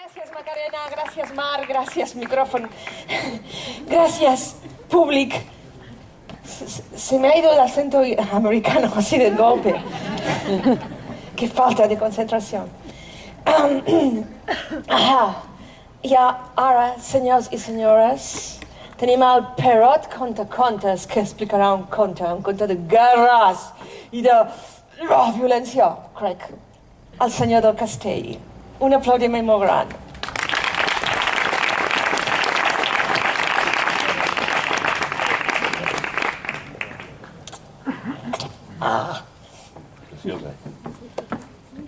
Gracias Macarena, gracias Mar, gracias micrófono, gracias público. Se, me ha ido el acento americano así de golpe. Qué falta de concentración. Ajá. I ara, senyors i senyores, tenim el Perot Conta Contes, que explicarà un conte, un conte de guerres i de oh, violència, crec. El senyor del castell. Un aplaudiment molt gran.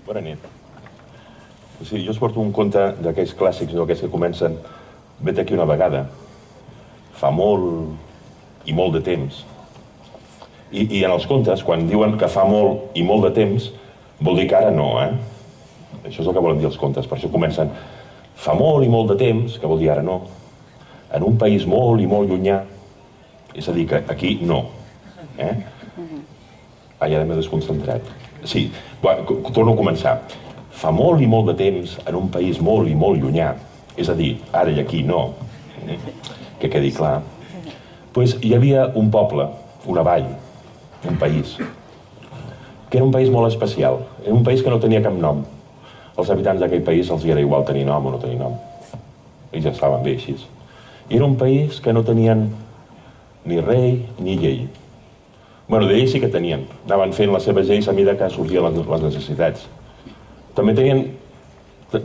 Bona nit. Sigui, jo us porto un conte d'aquells clàssics, no? aquells que comencen vet aquí una vegada, fa molt i molt de temps. I, I en els contes, quan diuen que fa molt i molt de temps, vol dir que ara no, eh? Això és el que volen dir els contes, per això comencen fa molt i molt de temps, que vol dir ara no, en un país molt i molt llunyà, és a dir, que aquí no. Eh? Ah, ja m'he desconcentrat. Sí, bueno, torno a començar. Fa molt i molt de temps, en un país molt i molt llunyà, és a dir, ara i aquí no, eh? que quedi clar, pues hi havia un poble, una vall, un país, que era un país molt especial, era un país que no tenia cap nom. Els habitants d'aquell país els era igual tenir nom o no tenir nom. Ells ja estaven bé així. I era un país que no tenien ni rei ni llei. Bueno, de lleis sí que tenien. Anaven fent les seves lleis a mida que sortien les, les necessitats. També tenien,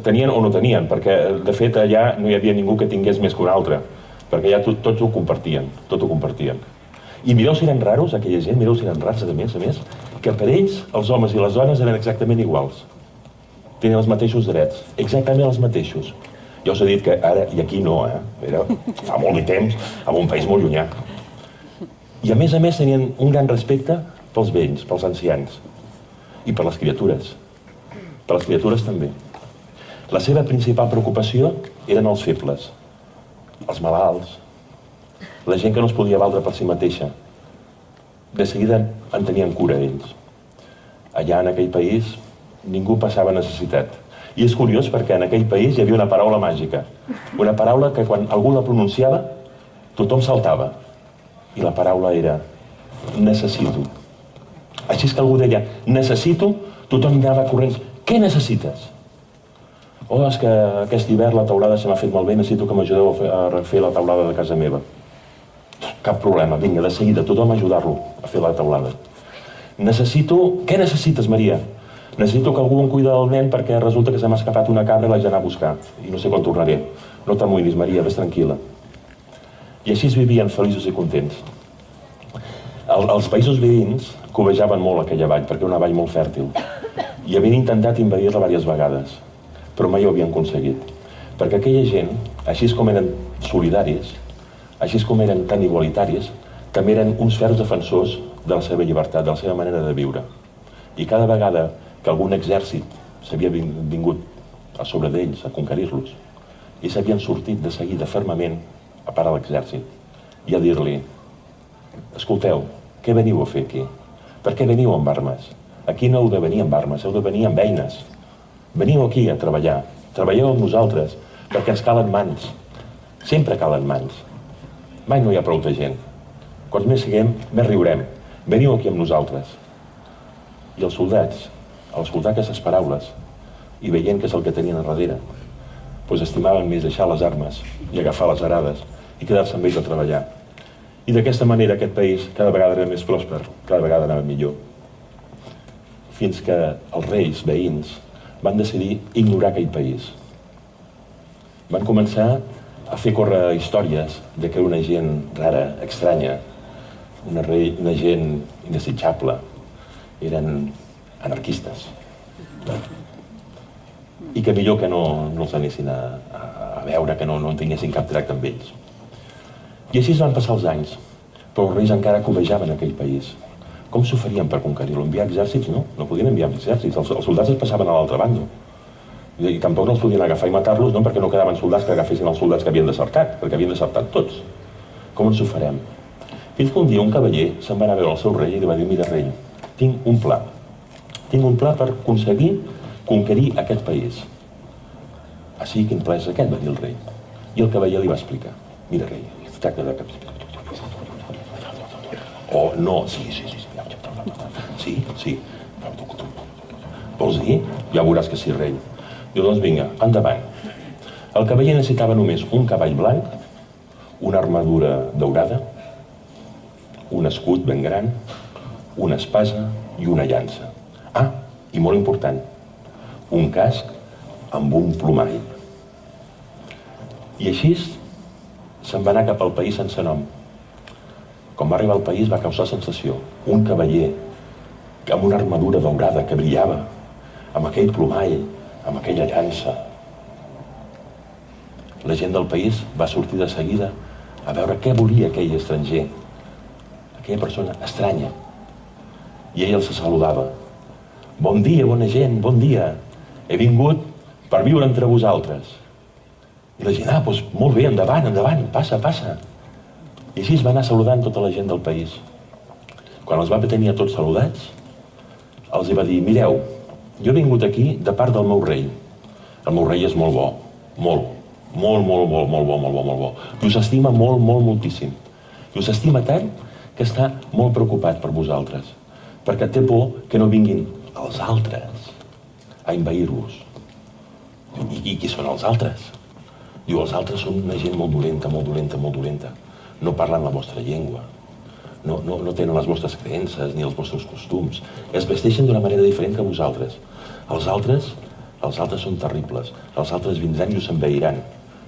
tenien o no tenien, perquè de fet allà no hi havia ningú que tingués més que un altre, perquè allà tot, tots ho compartien, tot ho compartien. I mireu si eren raros, aquella gent, mireu si eren rars, a més, a més, que per ells els homes i les dones eren exactament iguals. Tenien els mateixos drets, exactament els mateixos. Ja us he dit que ara i aquí no, eh? Era fa molt de temps, en un país molt llunyà. I a més a més tenien un gran respecte pels vells, pels ancians i per les criatures. Per les criatures també. La seva principal preocupació eren els febles, els malalts, la gent que no es podia valdre per si mateixa. De seguida en tenien cura ells. Allà en aquell país ningú passava necessitat. I és curiós perquè en aquell país hi havia una paraula màgica. Una paraula que quan algú la pronunciava tothom saltava. I la paraula era necessito. Així és que algú deia necessito, tothom anava corrents. Què necessites? Oh, és que aquest hivern la taulada se m'ha fet malbé, necessito que m'ajudeu a, fer, a refer la taulada de casa meva. Cap problema, vinga, de seguida, tothom a ajudar-lo a fer la taulada. Necessito... Què necessites, Maria? Necessito que algú em cuida del nen perquè resulta que se m'ha escapat una cabra i l'haig d'anar a buscar. I no sé quan tornaré. No t'amoïnis, Maria, ves tranquil·la. I així es vivien feliços i contents. El, els països veïns cobejaven molt aquella vall, perquè era una vall molt fèrtil. I havien intentat invadir-la diverses vegades, però mai ho havien aconseguit. Perquè aquella gent, així com eren solidaris, així com eren tan igualitaris, també eren uns ferms defensors de la seva llibertat, de la seva manera de viure. I cada vegada que algun exèrcit s'havia vingut a sobre d'ells, a conquerir-los, i s'havien sortit de seguida fermament a parar l'exèrcit i a dir-li escolteu, què veniu a fer aquí? Per què veniu amb armes? Aquí no heu de venir amb armes, heu de venir amb eines. Veniu aquí a treballar, treballeu amb nosaltres, perquè ens calen mans. Sempre calen mans. Mai no hi ha prou de gent. Quants més siguem, més riurem. Veniu aquí amb nosaltres. I els soldats, al escoltar aquestes paraules i veient que és el que tenien a darrere, doncs estimaven més deixar les armes i agafar les arades i quedar-se amb ells a treballar. I d'aquesta manera aquest país cada vegada era més pròsper, cada vegada anava millor. Fins que els reis veïns van decidir ignorar aquell país. Van començar a fer córrer històries de que era una gent rara, estranya, una, rei, una gent indesitjable. Eren anarquistes. I que millor que no, no els anessin a, a, veure, que no, no en tinguessin cap tracte amb ells. I així es van passar els anys, però els reis encara cobejaven aquell país. Com s'ho farien per conquerir-lo? Enviar exèrcits? No, no podien enviar exèrcits. Els, els soldats es passaven a l'altra banda. I, I tampoc no els podien agafar i matar-los, no perquè no quedaven soldats que agafessin els soldats que havien desertat, perquè havien desertat tots. Com ens ho farem? Fins que un dia un cavaller se'n va anar a veure el seu rei i li va dir, mira rei, tinc un pla. Tinc un pla per aconseguir conquerir aquest país. Sí, quin pla és aquest? va dir el rei. I el cavaller li va explicar. Mira, rei, es tracta de... Oh, no, sí, sí, sí. Sí, sí. Vols dir? Ja veuràs que sí, rei. Diu, doncs vinga, endavant. El cavaller necessitava només un cavall blanc, una armadura daurada, un escut ben gran, una espasa i una llança. Ah, i molt important, un casc amb un plomall. I així se'n va anar cap al país sense nom. Quan va arribar al país va causar sensació. Un cavaller amb una armadura daurada que brillava, amb aquell plomall, amb aquella llança. La gent del país va sortir de seguida a veure què volia aquell estranger, aquella persona estranya. I ell els saludava. Bon dia, bona gent, bon dia. He vingut per viure entre vosaltres. I la gent, ah, doncs molt bé, endavant, endavant, passa, passa. I així es va anar saludant tota la gent del país. Quan els va tenir a tots saludats, els va dir, mireu, jo he vingut aquí de part del meu rei. El meu rei és molt bo, molt, molt, molt, molt, molt bo, molt bo, molt bo. I us estima molt, molt, moltíssim. I us estima tant que està molt preocupat per vosaltres, perquè té por que no vinguin els altres a envair-vos. I, I qui són els altres? Diu, els altres són una gent molt dolenta, molt dolenta, molt dolenta. No parlen la vostra llengua. No, no, no tenen les vostres creences ni els vostres costums. Es vesteixen d'una manera diferent que vosaltres. Els altres, els altres són terribles. Els altres vindran i us enveiran.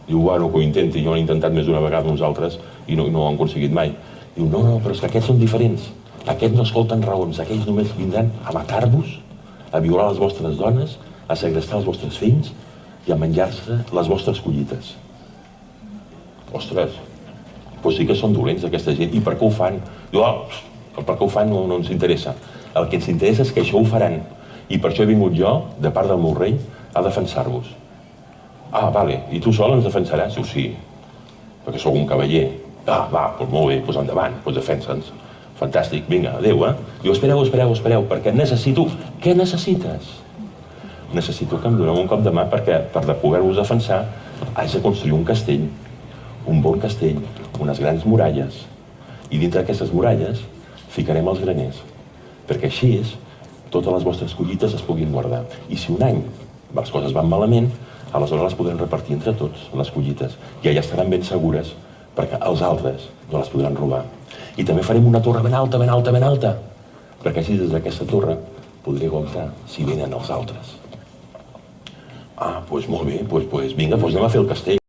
Diu, bueno, que ho intenti, jo ho he intentat més d'una vegada uns altres i no, no ho han aconseguit mai. Diu, no, no, però és que aquests són diferents. Aquests no escolten raons, aquells només vindran a matar-vos, a violar les vostres dones, a segrestar els vostres fills i a menjar-se les vostres collites. Ostres, doncs sí que són dolents aquesta gent. I per què ho fan? Oh, per què ho fan no, no ens interessa. El que ens interessa és que això ho faran. I per això he vingut jo, de part del meu rei, a defensar-vos. Ah, vale, i tu sol ens defensaràs? Diu, sí, perquè sóc un cavaller. Ah, va, doncs molt bé, doncs endavant, doncs defensa'ns. Fantàstic, vinga, adeu, eh? Diu, espereu, espereu, espereu, perquè necessito... Què necessites? Necessito que em doneu un cop de mà perquè, per de poder-vos defensar, haig de construir un castell, un bon castell, unes grans muralles, i dintre d'aquestes muralles ficarem els graners, perquè així és, totes les vostres collites es puguin guardar. I si un any les coses van malament, aleshores les podrem repartir entre tots, les collites, i allà estaran ben segures, perquè els altres no les podran robar. I també farem una torre ben alta, ben alta, ben alta, perquè així des d'aquesta torre podré comptar si venen els altres. Ah, doncs molt bé, doncs, doncs vinga, doncs anem a fer el castell.